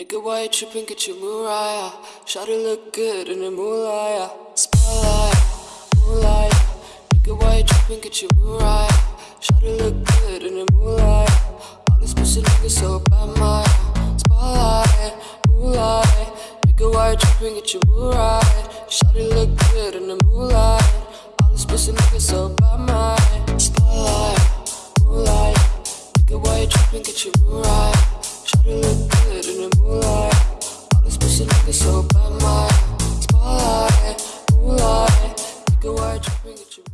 Nigga, why you tripping? Get your Mariah. Shawty look good in the moonlight. Spotlight, moonlight. Nigga, why you tripping? Get your Mariah. Shawty look good in the moonlight. All these pussy niggas so bad, my spotlight, moonlight. Nigga, why you tripping? Get your Mariah. Shawty look good in the moonlight. All these pussy niggas so bad, my spotlight, moonlight. Nigga, why you tripping? Get your Mariah in the moonlight. All this pussy looking so bad, my spotlight, moonlight. Look at why you bring it